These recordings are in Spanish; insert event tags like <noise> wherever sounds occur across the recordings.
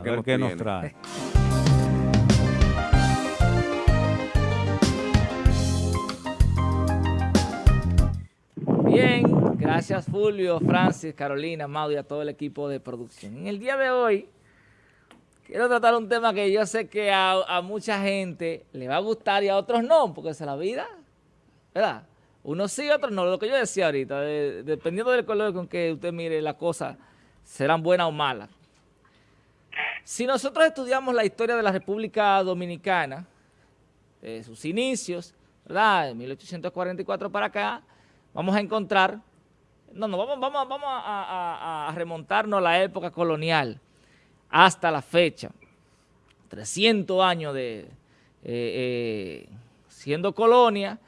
A ver qué nos trae. Bien, gracias Fulvio, Francis, Carolina, Maud y a todo el equipo de producción. En el día de hoy quiero tratar un tema que yo sé que a, mucha gente le va a gustar y a otros no, porque es la vida, ¿verdad? Unos sí, otros no. Lo que yo decía ahorita, dependiendo del color con que usted mire las cosas, serán buenas o malas. Si nosotros estudiamos la historia de la República Dominicana, de sus inicios, ¿verdad? De 1844 para acá, vamos a encontrar, no, no, vamos, vamos, vamos a, remontarnos a la época colonial hasta la fecha, 300 años de eh, eh, siendo colonia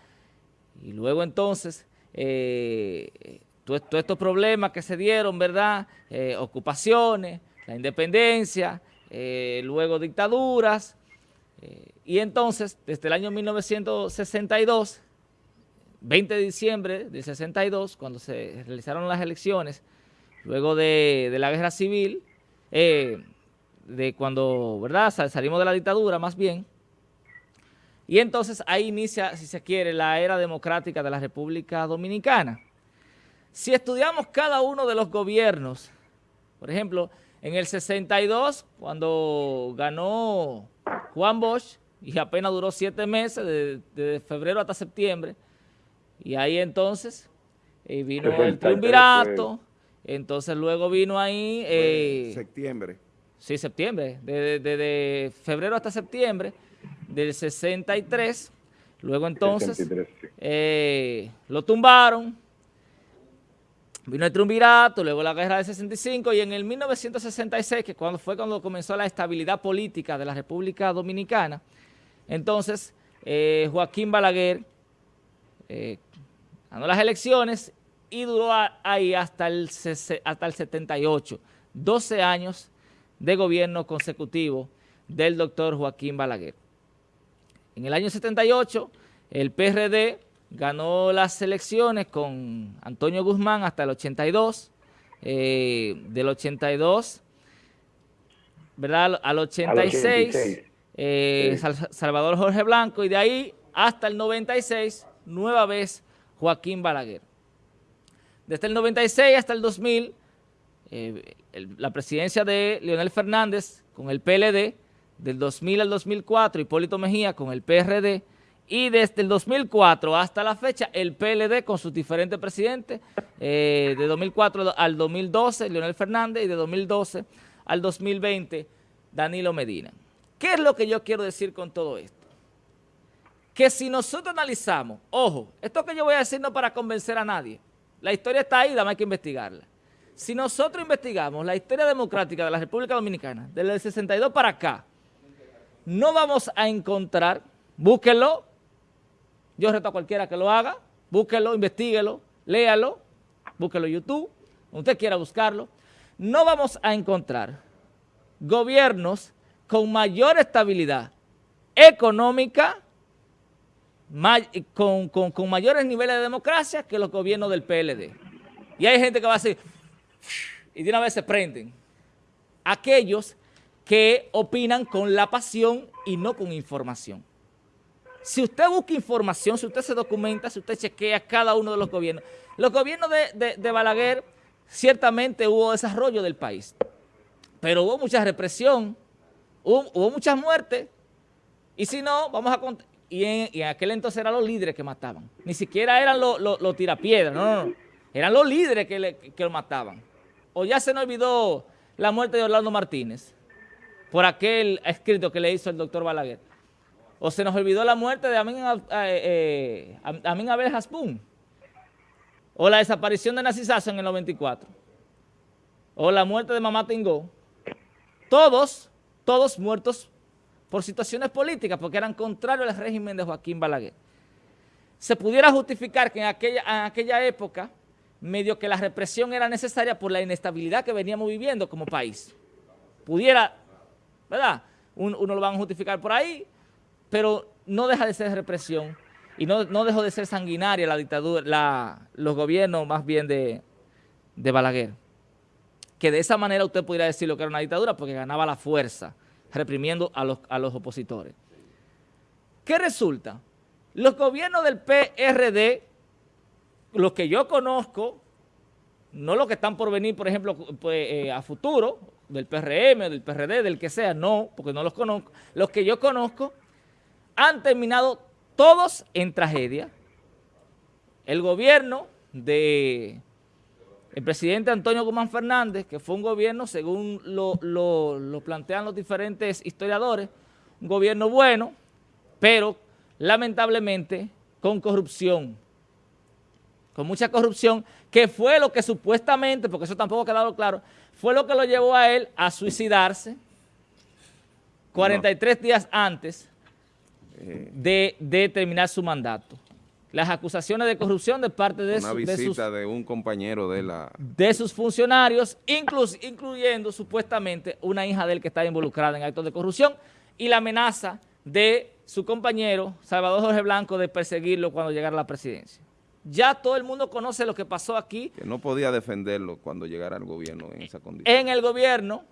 y luego entonces eh, todos estos problemas que se dieron, ¿verdad? ocupaciones, la independencia, luego dictaduras, y entonces desde el año 1962 20 de diciembre del 62, cuando se realizaron las elecciones, luego de, la guerra civil, eh, de cuando, ¿verdad?, salimos de la dictadura más bien, y entonces ahí inicia, si se quiere, la era democrática de la República Dominicana. Si estudiamos cada uno de los gobiernos, por ejemplo, en el 62, cuando ganó Juan Bosch, y apenas duró siete meses, de, de febrero hasta septiembre, y ahí entonces eh, vino el triunvirato, entonces luego vino ahí... Eh, septiembre. Sí, septiembre, desde febrero hasta septiembre del 63, luego entonces eh, lo tumbaron, vino el triunvirato, luego la guerra del 65 y en el 1966, que cuando fue cuando comenzó la estabilidad política de la República Dominicana, entonces Joaquín Balaguer ganó las elecciones y duró ahí hasta el, hasta el 78, 12 años de gobierno consecutivo del doctor Joaquín Balaguer. En el año 78, el PRD ganó las elecciones con Antonio Guzmán hasta el 82, eh, del 82, ¿verdad? Al 86, eh, Salvador Jorge Blanco, y de ahí hasta el 96, nueva vez Joaquín Balaguer. Desde el 96 hasta el 2000, eh, la presidencia de Leonel Fernández con el PLD, del 2000 al 2004, Hipólito Mejía con el PRD, y desde el 2004 hasta la fecha, el PLD con sus diferentes presidentes, eh, de 2004 al 2012, Leonel Fernández, y de 2012 al 2020, Danilo Medina. ¿Qué es lo que yo quiero decir con todo esto? que si nosotros analizamos, ojo, esto que yo voy a decir no para convencer a nadie, la historia está ahí, dame que investigarla. Si nosotros investigamos la historia democrática de la República Dominicana, desde el 62 para acá, no vamos a encontrar, búsquenlo, yo reto a cualquiera que lo haga, búsquenlo, investiguelo, léalo, búsquelo en YouTube, usted quiera buscarlo, no vamos a encontrar gobiernos con mayor estabilidad económica, con, mayores niveles de democracia que los gobiernos del PLD. Y hay gente que va a decir, y de una vez se prenden. Aquellos que opinan con la pasión y no con información. Si usted busca información, si usted se documenta, si usted chequea cada uno de los gobiernos, los gobiernos de, Balaguer ciertamente hubo desarrollo del país, pero hubo mucha represión, hubo, muchas muertes, y si no, vamos a y en, aquel entonces eran los líderes que mataban. Ni siquiera eran los, tirapiedras, no, no, Eran los líderes que, lo mataban. O ya se nos olvidó la muerte de Orlando Martínez por aquel escrito que le hizo el doctor Balaguer. O se nos olvidó la muerte de Amin, eh, eh, Abel Haspun. O la desaparición de Narcisazo en el 94. O la muerte de Mamá Tingó. Todos, todos muertos por situaciones políticas, porque eran contrarios al régimen de Joaquín Balaguer. Se pudiera justificar que en aquella, en aquella época, medio que la represión era necesaria por la inestabilidad que veníamos viviendo como país. Pudiera, ¿verdad? Uno, lo van a justificar por ahí, pero no deja de ser represión y no, no dejó de ser sanguinaria la dictadura, los gobiernos más bien de, de Balaguer. que de esa manera usted pudiera decir lo que era una dictadura porque ganaba la fuerza, reprimiendo a los, a los opositores. ¿Qué resulta? Los gobiernos del PRD, los que yo conozco, no los que están por venir, por ejemplo, pues, eh, a futuro, del PRM, del PRD, del que sea, no, porque no los conozco. Los que yo conozco han terminado todos en tragedia. El gobierno de el presidente Antonio Guzmán Fernández, que fue un gobierno, según lo, lo plantean los diferentes historiadores, un gobierno bueno, pero lamentablemente con corrupción, con mucha corrupción, que fue lo que supuestamente, porque eso tampoco ha quedado claro, fue lo que lo llevó a él a suicidarse 43 días antes. De, de, terminar su mandato. Las acusaciones de corrupción de parte de, una visita de, un compañero de la... De sus funcionarios, incluyendo supuestamente una hija de él que estaba involucrada en actos de corrupción y la amenaza de su compañero Salvador Jorge Blanco de perseguirlo cuando llegara a la presidencia. Ya todo el mundo conoce lo que pasó aquí. Que no podía defenderlo cuando llegara al gobierno en esa condición. En el gobierno,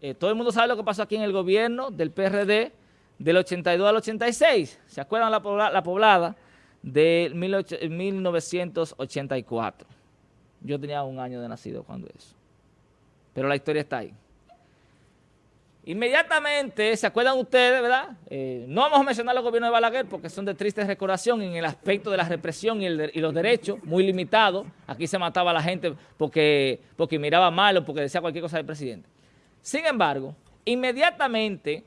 eh, todo el mundo sabe lo que pasó aquí en el gobierno del PRD del 82 al 86. ¿Se acuerdan la, la poblada de 1984? Yo tenía un año de nacido cuando eso. Pero la historia está ahí. Inmediatamente, ¿se acuerdan ustedes, verdad? Eh, no vamos a mencionar los gobiernos de Balaguer porque son de triste recordación en el aspecto de la represión y, los derechos, muy limitados. Aquí se mataba a la gente porque, porque miraba mal o porque decía cualquier cosa del presidente. Sin embargo, inmediatamente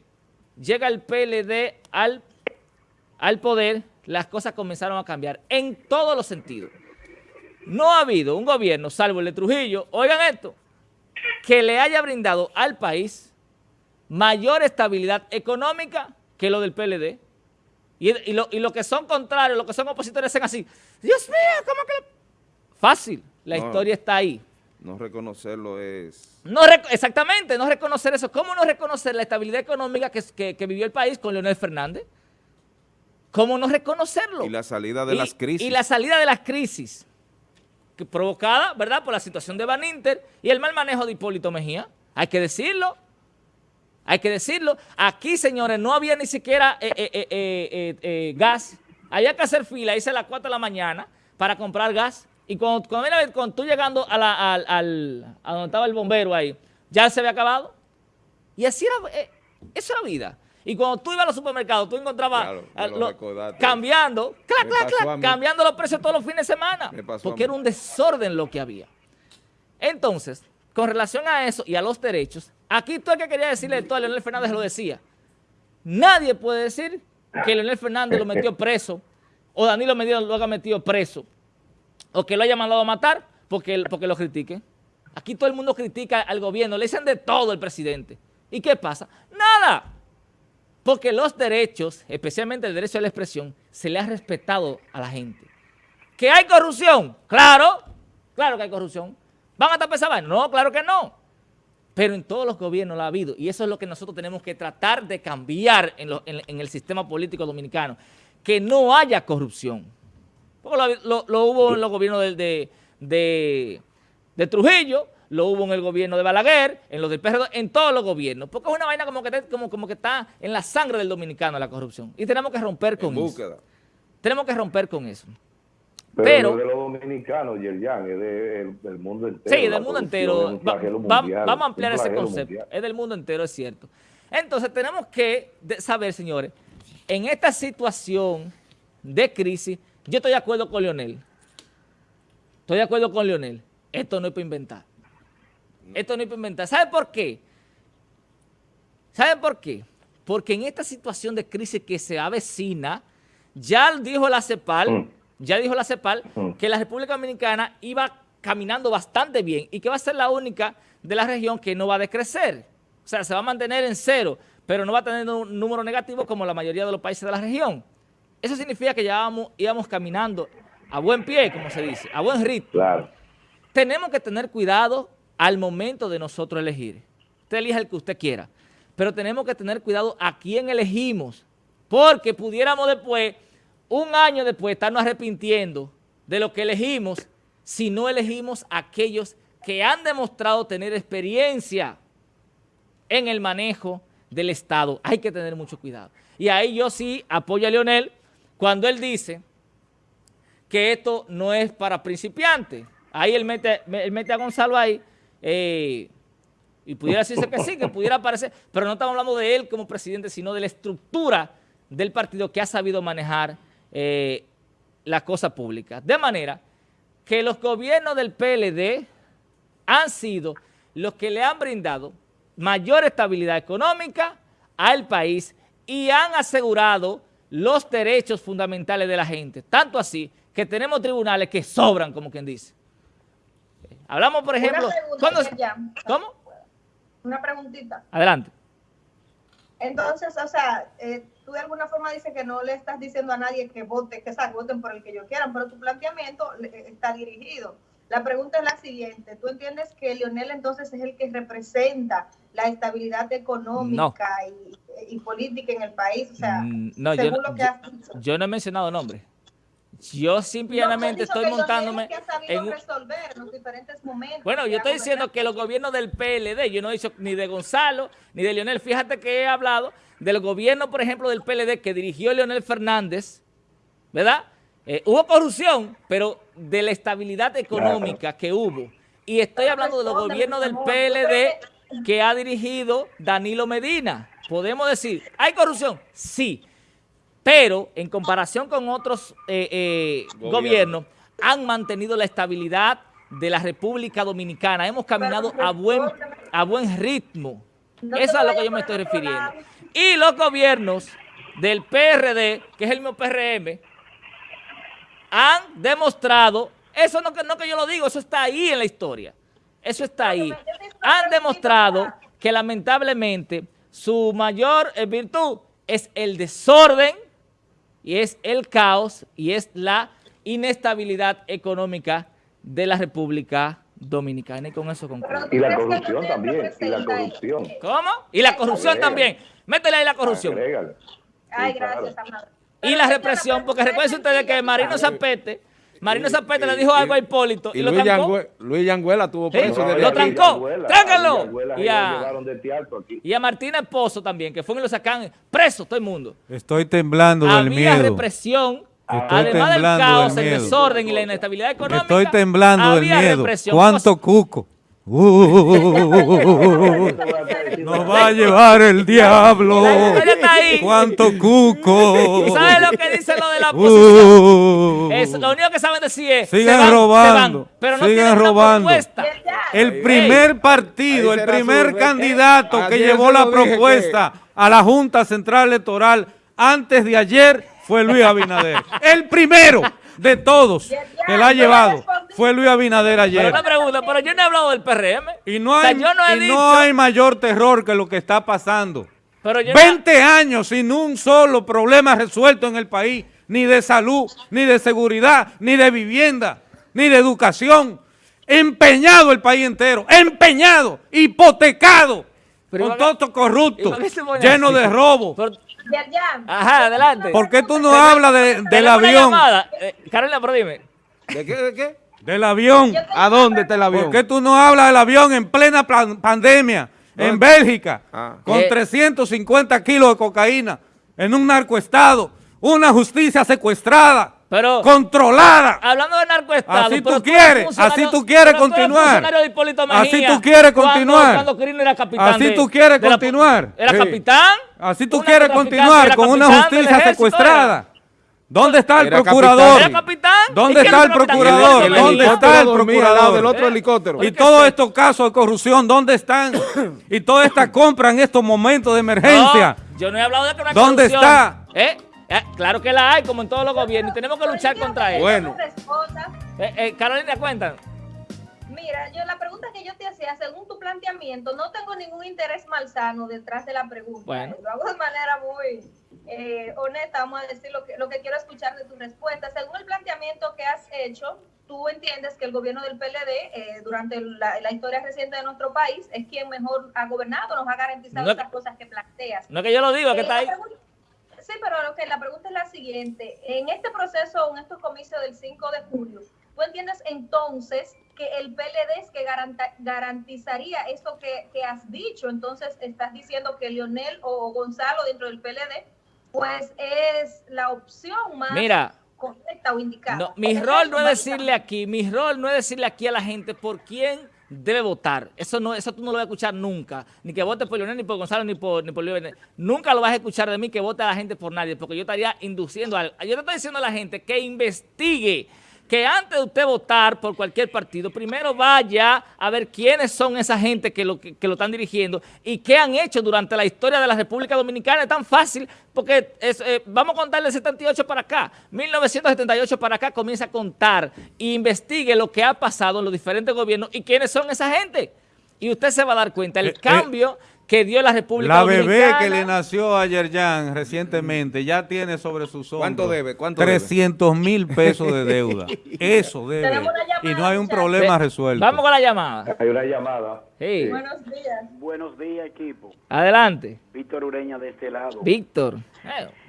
llega el PLD al, al poder, las cosas comenzaron a cambiar en todos los sentidos. No ha habido un gobierno, salvo el de Trujillo, oigan esto, que le haya brindado al país mayor estabilidad económica que lo del PLD. Y, lo, que son contrarios, lo que son opositores, hacen así. Dios mío, ¿cómo que...? Fácil, la historia está ahí. No reconocerlo es... No exactamente, no reconocer eso. ¿Cómo no reconocer la estabilidad económica que, vivió el país con Leonel Fernández? ¿Cómo no reconocerlo? Y la salida de las crisis. Y la salida de las crisis, que provocada, ¿verdad?, por la situación de Van Inter y el mal manejo de Hipólito Mejía. Hay que decirlo. Hay que decirlo. Aquí, señores, no había ni siquiera eh, eh, eh, gas. Había que hacer fila, hice a las 4 de la mañana para comprar gas. Y cuando, cuando, tú llegando a, la, al, a donde estaba el bombero ahí, ya se había acabado. Y así era, eso era vida. Y cuando tú ibas a los supermercados, tú encontrabas cambiando, cambiando los precios todos los fines de semana. Porque era un desorden lo que había. Entonces, con relación a eso y a los derechos, aquí todo el que quería decirle esto a Leonel Fernández lo decía. Nadie puede decir que Leonel Fernández lo metió preso o Danilo Medina lo haya metido preso o que lo haya mandado a matar porque, porque lo critique. Aquí todo el mundo critica al gobierno, le dicen de todo el presidente. ¿Y qué pasa? Nada. Porque los derechos, especialmente el derecho a la expresión, se le ha respetado a la gente. ¿Que hay corrupción? Claro, claro que hay corrupción. ¿Van a tapar esa No, claro que no. Pero en todos los gobiernos lo ha habido. Y eso es lo que nosotros tenemos que tratar de cambiar en, el sistema político dominicano. Que no haya corrupción. Porque lo, hubo en los gobiernos de, de, Trujillo, lo hubo en el gobierno de Balaguer, en los del PRD, en todos los gobiernos. Porque es una vaina como que, como, como que está en la sangre del dominicano la corrupción. Y tenemos que romper con eso. Tenemos que romper con eso. Pero, de los dominicanos, Yerjan, es del mundo entero. Sí, del mundo entero. vamos a ampliar ese concepto. Es del mundo entero, es cierto. Entonces, tenemos que saber, señores, en esta situación de crisis, yo estoy de acuerdo con Leonel. Estoy de acuerdo con Leonel. Esto no es para inventar. Esto no es para inventar. ¿Sabe por qué? ¿Sabe por qué? Porque en esta situación de crisis que se avecina, ya dijo la CEPAL, mm. Ya dijo la CEPAL mm. que la República Dominicana iba caminando bastante bien y que va a ser la única de la región que no va a decrecer. O sea, se va a mantener en cero, pero no va a tener un número negativo como la mayoría de los países de la región. Eso significa que ya íbamos caminando a buen pie, como se dice, a buen ritmo. Claro. Tenemos que tener cuidado al momento de nosotros elegir. Usted elija el que usted quiera, pero tenemos que tener cuidado a quién elegimos, porque pudiéramos después un año después estarnos arrepintiendo de lo que elegimos si no elegimos a aquellos que han demostrado tener experiencia en el manejo del Estado. Hay que tener mucho cuidado. Y ahí yo sí apoyo a Leonel cuando él dice que esto no es para principiantes. Ahí él mete, él mete a Gonzalo ahí eh, y pudiera decirse que sí, que pudiera aparecer, pero no estamos hablando de él como presidente, sino de la estructura del partido que ha sabido manejar eh, la cosa pública. De manera que los gobiernos del PLD han sido los que le han brindado mayor estabilidad económica al país y han asegurado los derechos fundamentales de la gente. Tanto así que tenemos tribunales que sobran, como quien dice. Hablamos, por ejemplo... ¿Cómo? Una preguntita. Adelante. Entonces, o sea, eh, tú de alguna forma dices que no le estás diciendo a nadie que vote, que sea, voten por el que yo quieran, pero tu planteamiento está dirigido. La pregunta es la siguiente, ¿tú entiendes que Lionel entonces es el que representa la estabilidad económica y, política en el país? O sea, mm, no, según yo, lo que has dicho. Yo no he mencionado nombres. Yo simplemente estoy montándome en resolver los diferentes momentos. Bueno, yo estoy diciendo que los gobiernos del PLD, yo no he dicho ni de Gonzalo ni de Leonel, fíjate que he hablado del gobierno, por ejemplo, del PLD que dirigió Leonel Fernández, ¿verdad? Eh, hubo corrupción, pero de la estabilidad económica que hubo. Y estoy hablando de los gobiernos del PLD que ha dirigido Danilo Medina. Podemos decir, ¿hay corrupción? Sí pero en comparación con otros eh, eh, gobiernos, han mantenido la estabilidad de la República Dominicana. Hemos caminado a buen, a buen ritmo. Eso es a lo que yo me estoy refiriendo. Y los gobiernos del PRD, que es el mismo PRM, han demostrado, eso no, no que yo lo digo, eso está ahí en la historia. Eso está ahí. Han demostrado que lamentablemente su mayor eh, virtud es el desorden, y es el caos y es la inestabilidad económica de la República Dominicana. Y con eso concluyo. Y la corrupción también, y la corrupción. ¿Cómo? Y la corrupción también. Métele ahí la corrupción. Ay, gracias, Y la represión, porque recuerden ustedes que Marino Zapete Marino Zapete le dijo algo a Hipólito y, lo Luis, trancó. Luis Yanguela tuvo preso. lo trancó. Tráncalo. Y a, y a Martina Esposo también, que fue y lo sacan preso todo el mundo. Estoy temblando del miedo. Había represión. además del caos, el desorden y la inestabilidad económica. Estoy temblando del miedo. ¿Cuánto cuco? Uh, nos va a llevar el diablo. ¿Cuánto cuco? ¿Sabes lo que dice lo de la oposición? es, lo único que saben decir es siguen robando, pero no siguen robando. El primer partido, el primer candidato que llevó la propuesta a la Junta Central Electoral antes de ayer fue Luis Abinader. el primero de todos que la ha llevado fue Luis Abinader ayer. Pero una pregunta, pero yo no he hablado del PRM. Y no hay, no hay mayor terror que lo que está pasando. Pero 20 años sin un solo problema resuelto en el país, ni de salud, ni de seguridad, ni de vivienda, ni de educación. Empeñado el país entero, empeñado, hipotecado, con todo esto corrupto, lleno de robo. Ajá, adelante. ¿Por qué tú no hablas de, del avión? Eh, Carolina, pero dime. ¿De qué? ¿De qué? Del avión. ¿A dónde está el avión? ¿Por qué tú no hablas del avión en plena pandemia, en Bélgica, ah. con 350 eh. kilos de cocaína, en un narcoestado, una justicia secuestrada? Pero, controlada. Hablando de narcoestado. Así tú quieres, así tú quieres continuar. así tú quieres continuar. así tú quieres continuar. ¿Era capitán? Así tú quieres continuar con una justicia secuestrada. ¿Dónde está el procurador? ¿Dónde está el procurador? ¿Dónde está el procurador? del otro helicóptero. Y todos estos casos de corrupción, ¿dónde están? y toda esta compra en estos momentos de emergencia. yo no he hablado de que una ¿Dónde está? ¿Eh? Eh, claro que la hay, como en todos los gobiernos, y tenemos que luchar contra ella. Bueno. Eh, eh, Carolina, cuéntanos. Mira, yo la pregunta que yo te hacía, según tu planteamiento, no tengo ningún interés malsano detrás de la pregunta. Bueno. Lo hago de manera muy honesta, vamos a decir lo que, lo que quiero escuchar de tu respuesta. Según el planteamiento que has hecho, tú entiendes que el gobierno del PLD, durante la, historia reciente de nuestro país, es quien mejor ha gobernado, nos ha garantizado esas cosas que planteas. No que yo lo digo, que está ahí. Sí, pero lo que la pregunta es la siguiente. En este proceso, en estos comicios del 5 de julio, ¿tú entiendes entonces que el PLD es que garantizaría eso que, que, has dicho. Entonces estás diciendo que Lionel o Gonzalo dentro del PLD, pues es la opción más Mira, correcta o indicada. mi rol no es decirle aquí, mi rol no es decirle aquí a la gente por quién debe votar. Eso no, eso tú no lo vas a escuchar nunca. Ni que vote por Leonel, ni por Gonzalo, ni por, ni por Leonel. Nunca lo vas a escuchar de mí que vote a la gente por nadie, porque yo estaría induciendo a... Yo te estoy diciendo a la gente que investigue que antes de usted votar por cualquier partido, primero vaya a ver quiénes son esa gente que lo, que, lo están dirigiendo y qué han hecho durante la historia de la República Dominicana. Es tan fácil porque eh, vamos a contar del 78 para acá, 1978 para acá comienza a contar e investigue lo que ha pasado en los diferentes gobiernos y quiénes son esa gente. Y usted se va a dar cuenta, el eh, eh, cambio que dio la República la Dominicana. La bebé que le nació a Yerjan recientemente ya tiene sobre sus hombros ¿Cuánto debe? ¿Cuánto 300 mil pesos de <laughs> deuda. Eso debe. y no hay un problema resuelto. Vamos con la llamada. Hay una llamada. Sí. Buenos días. Buenos días, equipo. Adelante. Víctor Ureña de este lado. Víctor.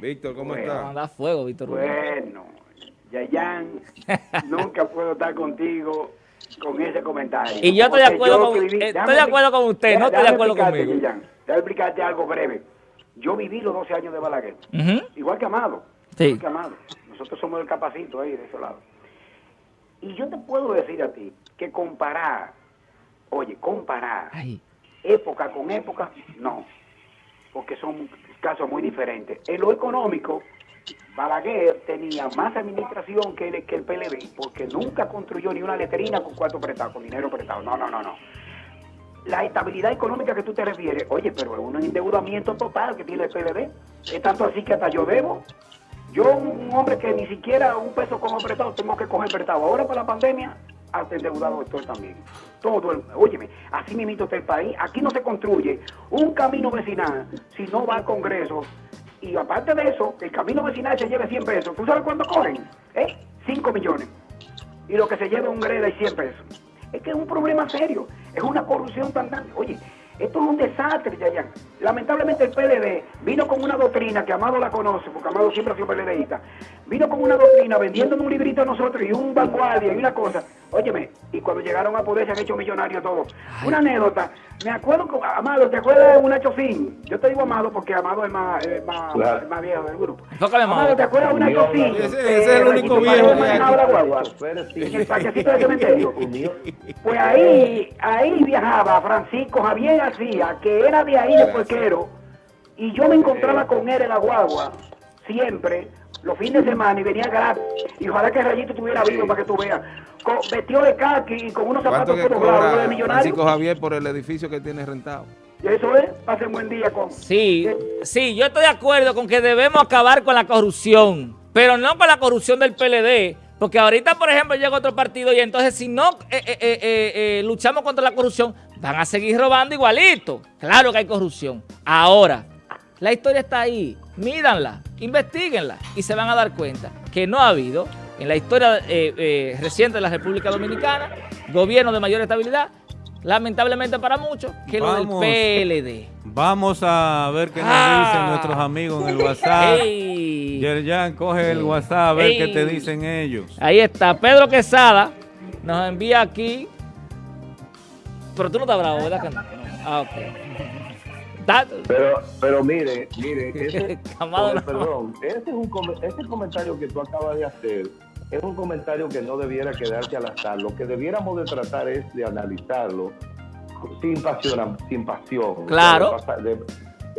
Víctor, ¿cómo bueno, está? Manda fuego, Víctor Bueno, Yayan, <laughs> nunca puedo estar contigo con ese comentario. Y yo estoy de acuerdo, con, estoy de acuerdo con usted, no estoy de acuerdo conmigo. Déjame explicarte algo breve. Yo viví los 12 años de Balaguer, igual que Amado. Sí. Igual que Amado. Nosotros somos el capacito ahí de ese lado. Y yo te puedo decir a ti que comparar, oye, comparar época con época, no. Porque son casos muy diferentes. En lo económico, Balaguer tenía más administración que el, que el PLD, porque nunca construyó ni una letrina con cuarto prestado, con dinero prestado. No, no, no, no. La estabilidad económica que tú te refieres, oye, pero es un endeudamiento total que tiene el PLD. Es tanto así que hasta yo debo. Yo, un hombre que ni siquiera un peso como prestado, tengo que coger prestado. Ahora para la pandemia, hasta endeudado estoy también. Todo el, óyeme, así mismo está el país. Aquí no se construye un camino vecinal si no va al Congreso y aparte de eso, el camino vecinal se lleve 100 pesos. ¿Tú sabes cuánto cogen? ¿Eh? 5 millones. Y lo que se lleva un greda es 100 pesos. Es que es un problema serio. Es una corrupción tan grande. Oye, esto es un desastre, Yayan. Lamentablemente el PLD vino con una doctrina que Amado la conoce, porque Amado siempre ha sido PLDista. Vino con una doctrina vendiendo un librito a nosotros y un vanguardia y una cosa. Óyeme, y cuando llegaron a poder se han hecho millonarios todos. Una anécdota. Me acuerdo, Amado, ¿te acuerdas de una chofín? Yo te digo Amado porque Amado es más, más, más viejo del grupo. Amado, ¿te acuerdas de una chofín? Ese, es el único viejo que En el parquecito de cementerio. Pues ahí, ahí viajaba Francisco Javier García, que era de ahí de Puerquero, y yo me encontraba con él en la guagua, siempre, los fines de semana, y venía gratis. Y ojalá que Rayito estuviera vivo para que tú veas. Con, vestido de khaki y con unos zapatos todos de millonario. Francisco Javier por el edificio que tiene rentado. Y eso es, pase un buen día con... Sí, sí, yo estoy de acuerdo con que debemos acabar con la corrupción, pero no con la corrupción del PLD, porque ahorita, por ejemplo, llega otro partido y entonces si no eh, eh, eh, luchamos contra la corrupción, van a seguir robando igualito. Claro que hay corrupción. Ahora, la historia está ahí. Mídanla, investiguenla y se van a dar cuenta que no ha habido en la historia reciente de la República Dominicana gobierno de mayor estabilidad lamentablemente para muchos, que lo del PLD. Vamos a ver qué nos ah. dicen nuestros amigos en el WhatsApp. <laughs> Yerjan, coge el WhatsApp a ver qué te dicen ellos. Ahí está, Pedro Quesada nos envía aquí. Pero tú no estás bravo, ¿verdad que no? Ah, ok. Pero, pero mire, mire, <laughs> ese, perdón, ese, es un, ese comentario que tú acabas de hacer es un comentario que no debiera quedarse al azar. Lo que debiéramos de tratar es de analizarlo sin pasión. Sin pasión claro.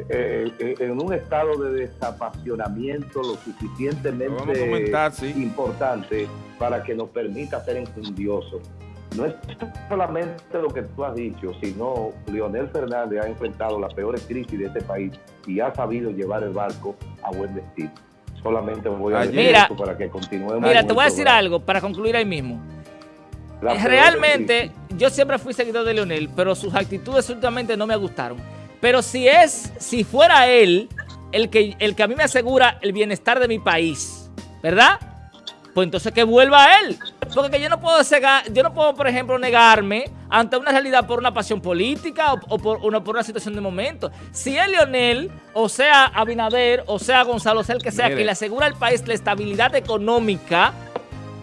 Eh, eh, en un estado de desapasionamiento lo suficientemente importante para que nos permita ser enjundiosos. No es solamente lo que tú has dicho, sino Leonel Fernández ha enfrentado la peor crisis de este país y ha sabido llevar el barco a buen destino solamente voy a decir mira, para que continuemos. Mira, te voy a decir algo para concluir ahí mismo. Realmente, yo siempre fui seguidor de Leonel, pero sus actitudes últimamente no me gustaron. Pero si es, si fuera él el que, el que a mí me asegura el bienestar de mi país, ¿verdad? Pues entonces que vuelva a él. Porque yo no puedo cegar, yo no puedo, por ejemplo, negarme ante una realidad por una pasión política o, por, una, por una situación de momento. Si es Leonel, o sea Abinader, o sea Gonzalo, sea el que sea, que le asegura al país la estabilidad económica,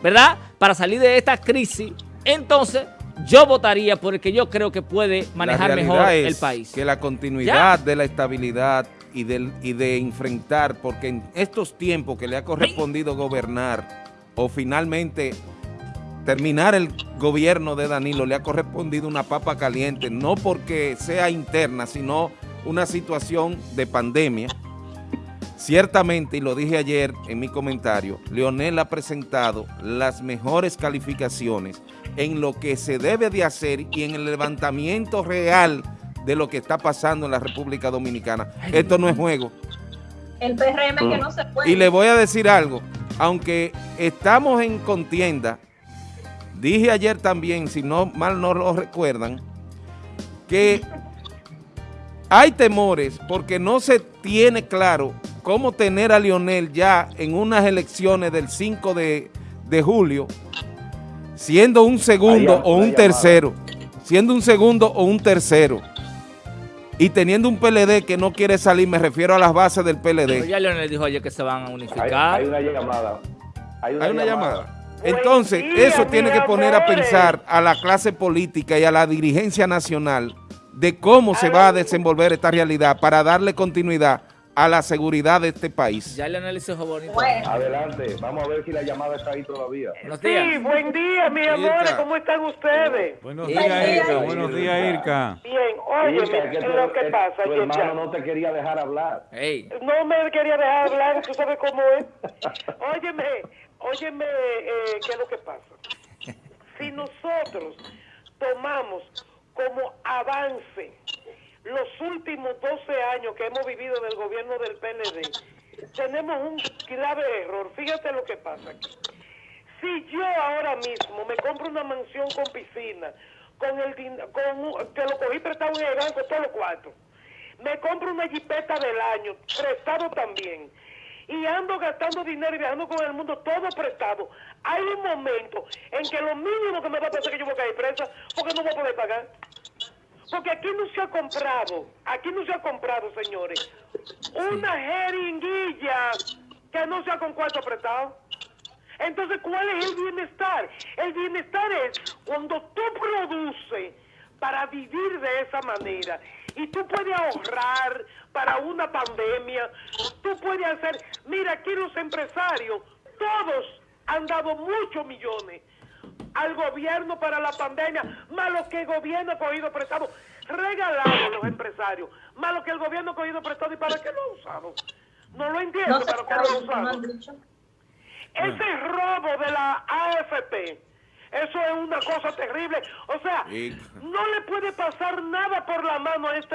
¿verdad? Para salir de esta crisis, entonces yo votaría por el que yo creo que puede manejar mejor el país. que la continuidad de la estabilidad y de, y de enfrentar, porque en estos tiempos que le ha correspondido gobernar o finalmente terminar el gobierno de Danilo le ha correspondido una papa caliente, no porque sea interna, sino una situación de pandemia. Ciertamente, y lo dije ayer en mi comentario, Leonel ha presentado las mejores calificaciones en lo que se debe de hacer y en el levantamiento real de lo que está pasando en la República Dominicana. Esto no es juego. El PRM que no se puede. Y le voy a decir algo, aunque estamos en contienda, dije ayer también, si no mal no lo recuerdan, que hay temores porque no se tiene claro cómo tener a Lionel ya en unas elecciones del 5 de, de julio, siendo un segundo o un tercero, siendo un segundo o un tercero, y teniendo un PLD que no quiere salir, me refiero a las bases del PLD. Pero ya Leonel dijo ayer que se van a unificar. Hay, una llamada. Hay una, llamada. Entonces, eso tiene que poner a pensar a la clase política y a la dirigencia nacional de cómo se va a desenvolver esta realidad para darle continuidad a la seguridad de este país. Ya le analizó bonito. Adelante, vamos a ver si la llamada está ahí todavía. Sí, buen día, mis amores, ¿cómo están ustedes? Buenos días, Irka, buenos días, Irka. Bien, oye, ¿qué es lo que pasa? Tu hermano no te quería dejar hablar. No me quería dejar hablar, tú sabes cómo es. Óyeme, óyeme, eh, ¿qué es lo que pasa? Si nosotros tomamos como avance los últimos 12 años que hemos vivido en el gobierno del PND, tenemos un grave error. Fíjate lo que pasa aquí. Si yo ahora mismo me compro una mansión con piscina, con el con, que lo cogí prestado en el banco todos los cuatro, me compro una jipeta del año, prestado también, y ando gastando dinero y viajando con el mundo todo prestado, hay un momento en que lo mínimo que me va a pasar es que yo voy a caer presa porque no voy a poder pagar. Porque aquí no se ha comprado, aquí no se ha comprado, señores, una jeringuilla que no sea con cuarto apretado. Entonces, ¿cuál es el bienestar? El bienestar es cuando tú produces para vivir de esa manera y tú puedes ahorrar para una pandemia, tú puedes hacer, mira, aquí los empresarios, todos han dado muchos millones al gobierno para la pandemia, más lo que el gobierno ha cogido prestado, regalado los empresarios, más lo que el gobierno ha cogido prestado. Y para qué lo ha usado. No lo entiendo, pero ¿qué lo ha usado? Ese robo de la AFP, eso es una cosa terrible. O sea, no le puede pasar nada por la mano a este